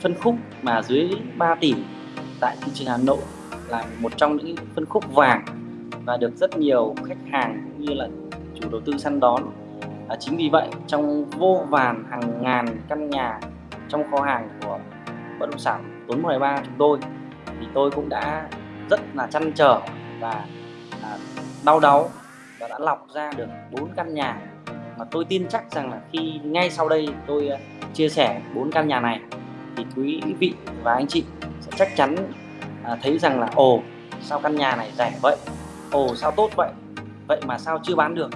phân khúc mà dưới 3 tỷ tại thị trường Hà Nội là một trong những phân khúc vàng và được rất nhiều khách hàng cũng như là chủ đầu tư săn đón. À, chính vì vậy trong vô vàn hàng ngàn căn nhà trong kho hàng của bất động sản Tuấn 13 chúng tôi thì tôi cũng đã rất là chăn trở và à, đau đáu và đã lọc ra được bốn căn nhà mà tôi tin chắc rằng là khi ngay sau đây tôi à, chia sẻ bốn căn nhà này quý vị và anh chị sẽ chắc chắn à, thấy rằng là ồ sao căn nhà này rẻ vậy? Ồ sao tốt vậy? Vậy mà sao chưa bán được?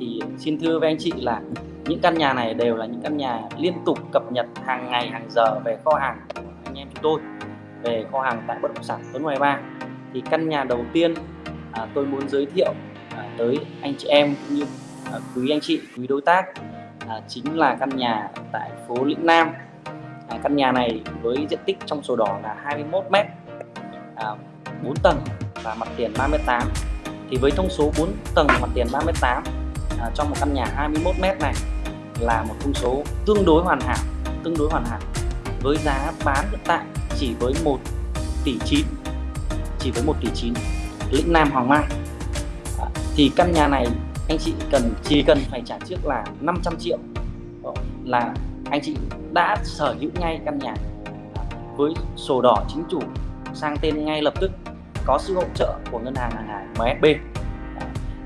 Thì xin thưa với anh chị là những căn nhà này đều là những căn nhà liên tục cập nhật hàng ngày hàng giờ về kho hàng của anh em chúng tôi về kho hàng tại bất động sản Tuấn Hoài Ba. Thì căn nhà đầu tiên à, tôi muốn giới thiệu à, tới anh chị em cũng như à, quý anh chị quý đối tác à, chính là căn nhà tại phố Lĩnh Nam căn nhà này với diện tích trong sổ đỏ là 21 m à, 4 tầng và mặt tiền 38 thì với thông số 4 tầng mặt tiền 38 à, trong một căn nhà 21 m này là một thông số tương đối hoàn hảo tương đối hoàn hảo. Với giá bán hiện tại chỉ với 1 tỷ 9 chỉ với 1 tỷ 9 lĩnh Nam Hoàng Mai. À, thì căn nhà này anh chị cần chỉ cần phải trả trước là 500 triệu ờ, là anh chị đã sở hữu ngay căn nhà với sổ đỏ chính chủ sang tên ngay lập tức. Có sự hỗ trợ của ngân hàng hàng hải MSB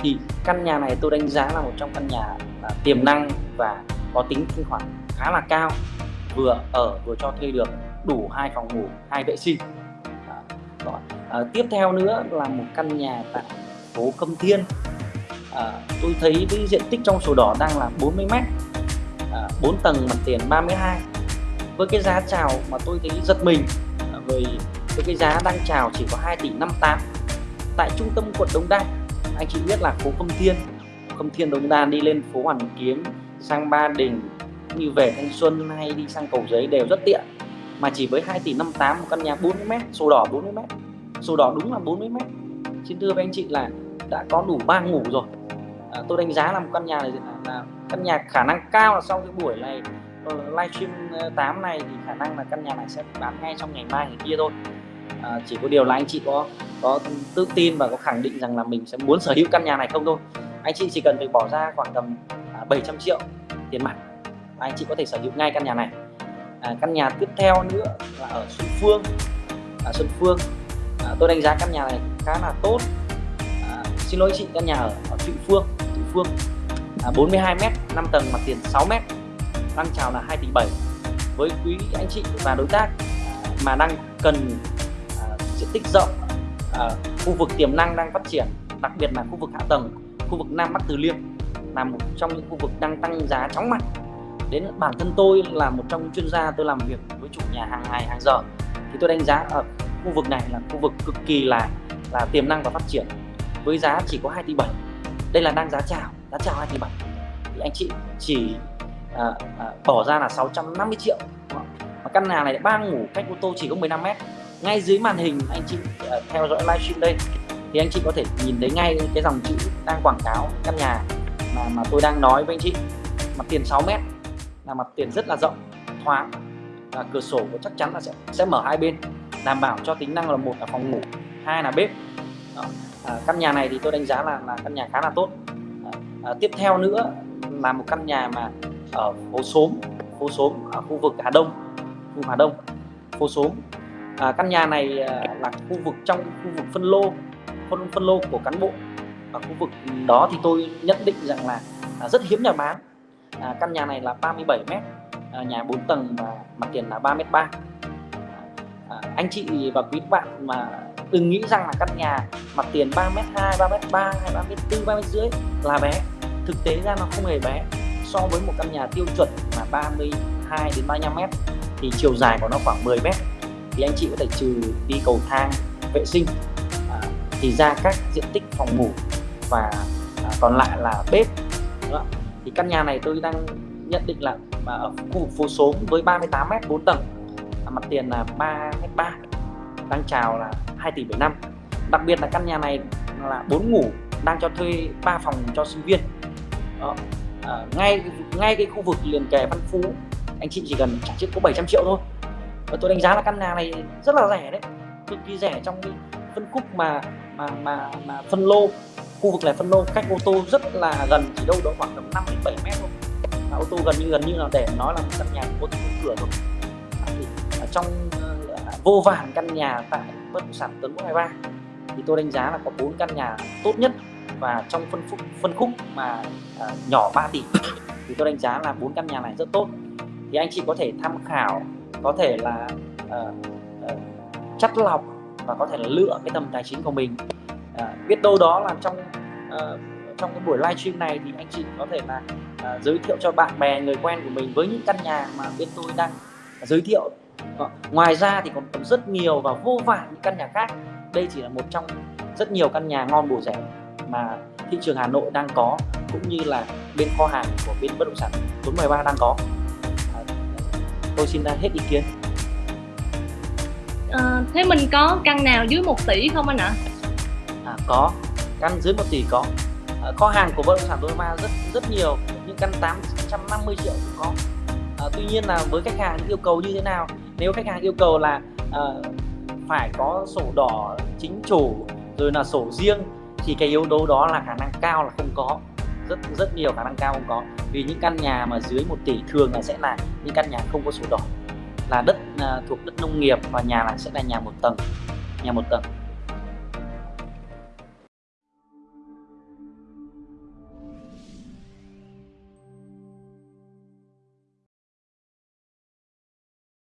thì căn nhà này tôi đánh giá là một trong căn nhà là tiềm năng và có tính thanh khoản khá là cao. Vừa ở vừa cho thuê được đủ hai phòng ngủ hai vệ sinh. Đó. à, tiếp theo nữa là một căn nhà tại phố Câm Thiên. À, tôi thấy cái diện tích trong sổ đỏ đang là 40 mét. 4 tầng mặt tiền 32 với cái giá chào mà tôi thấy giật mình với, với cái giá đang chào chỉ có 2 tỷ 58 tại trung tâm quận Đông Đa anh chị biết là phố Khâm Thiên. Khâm Thiên Đông Đa đi lên phố Hoàn Kiếm sang Ba Đình như về Thanh Xuân hay đi sang Cầu Giấy đều rất tiện. Mà chỉ với 2 tỷ 58 một căn nhà 40m sổ đỏ 40m sổ đỏ đúng là 40m xin thưa với anh chị là đã có đủ ba ngủ rồi. À, tôi đánh giá là một căn nhà này là, là căn nhà khả năng cao là sau cái buổi này ờ, livestream ờ, 8 này thì khả năng là căn nhà này sẽ bán ngay trong ngày mai ngày kia thôi. À, chỉ có điều là anh chị có có tự tin và có khẳng định rằng là mình sẽ muốn sở hữu căn nhà này không thôi. Anh chị chỉ cần phải bỏ ra khoảng tầm à, 700 triệu tiền mặt và anh chị có thể sở hữu ngay căn nhà này. À, căn nhà tiếp theo nữa là ở Xuân Phương. À, Xuân Phương à, tôi đánh giá căn nhà này khá là tốt. À, xin lỗi chị căn nhà ở, ở Thụy Phương Thụy Phương à, 42 m 5 tầng mặt tiền 6 m đang chào là 2 tỷ 7 với quý anh chị và đối tác mà đang cần à, diện tích rộng à, khu vực tiềm năng đang phát triển đặc biệt là khu vực hạ tầng khu vực Nam Bắc Từ Liêm là một trong những khu vực đang tăng giá chóng mặt. Đến bản thân tôi là một trong những chuyên gia tôi làm việc với chủ nhà hàng ngày hàng giờ. Thì tôi đánh giá ở khu vực này là khu vực cực kỳ là là tiềm năng và phát triển với giá chỉ có 2 tỷ 7 đây là đang giá chào giá chào 2 tỷ 7 thì anh chị chỉ à, à, bỏ ra là 650 triệu và căn nhà này ba ngủ cách ô tô chỉ có 15 mét. Ngay dưới màn hình anh chị à, theo dõi livestream đây thì anh chị có thể nhìn thấy ngay cái dòng chữ đang quảng cáo căn nhà mà mà tôi đang nói với anh chị. Mặt tiền 6 mét là mặt tiền rất là rộng thoáng. Và cửa sổ của chắc chắn là sẽ sẽ mở hai bên đảm bảo cho tính năng là một là phòng ngủ hai là bếp. Đó. À, căn nhà này thì tôi đánh giá là là căn nhà khá là tốt à, tiếp theo nữa là một căn nhà mà ở phố xóm phố xóm ở khu vực Hà Đông khu Hà Đông phố xóm. À, căn nhà này à, là khu vực trong khu vực phân lô phân phân lô của cán bộ. Ở khu vực đó thì tôi nhận định rằng là à, rất hiếm nhà bán. À, căn nhà này là 37 mét à, nhà 4 tầng và mặt tiền là 3 mét 3 à, anh chị và quý bạn mà đừng nghĩ rằng là căn nhà mặt tiền 3 mét 2 3 mét 3 hay 3 mét 4 3 mét rưỡi là bé thực tế ra nó không hề bé. So với một căn nhà tiêu chuẩn mà 32 đến 35 mét thì chiều dài của nó khoảng 10 mét thì anh chị có thể trừ đi cầu thang vệ sinh à, thì ra các diện tích phòng ngủ và à, còn lại là bếp. Đó. thì căn nhà này tôi đang nhận định là à, ở khu vực phố số với 38 mét 4 tầng à, mặt tiền là 3 mét 3 đang chào là 2 tỷ 75 đặc biệt là căn nhà này là 4 ngủ đang cho thuê 3 phòng cho sinh viên. Đó. À, ngay ngay cái khu vực liền kề Văn Phú anh chị chỉ cần trả trước có 700 triệu thôi. Và tôi đánh giá là căn nhà này rất là rẻ đấy cực kỳ rẻ trong cái phân khúc mà mà mà mà phân lô. Khu vực này phân lô cách ô tô rất là gần chỉ đâu đó khoảng tầm 5 đến 7 mét thôi. Và ô tô gần như gần như là để nói là một căn nhà có thể cửa rồi. Thì ở trong uh, vô vàn căn nhà tại bất động sản Tuấn 123 thì tôi đánh giá là có bốn căn nhà tốt nhất và trong phân khúc phân khúc mà à, nhỏ 3 tỷ thì tôi đánh giá là bốn căn nhà này rất tốt. Thì anh chị có thể tham khảo có thể là uh, uh, chắt lọc và có thể là lựa cái tầm tài chính của mình. À, biết đâu đó là trong uh, trong cái buổi livestream này thì anh chị có thể là uh, giới thiệu cho bạn bè người quen của mình với những căn nhà mà bên tôi đang giới thiệu. Uh, ngoài ra thì còn, còn rất nhiều và vô vàn những căn nhà khác. Đây chỉ là một trong rất nhiều căn nhà ngon bổ rẻ mà thị trường Hà Nội đang có cũng như là bên kho hàng của bên bất động sản 413 đang có. À, tôi xin hết ý kiến. À, thế mình có căn nào dưới 1 tỷ không anh ạ? À, có. Căn dưới 1 tỷ có. À, kho hàng của bất động sản 413 rất rất nhiều. Những căn 850 triệu cũng có. À, tuy nhiên là với khách hàng yêu cầu như thế nào? Nếu khách hàng yêu cầu là à, phải có sổ đỏ chính chủ rồi là sổ riêng thì cái yếu tố đó là khả năng cao là không có. Rất rất nhiều khả năng cao không có. Vì những căn nhà mà dưới 1 tỷ thường là sẽ là những căn nhà không có sổ đỏ. Là đất uh, thuộc đất nông nghiệp và nhà là sẽ là nhà một tầng nhà một tầng.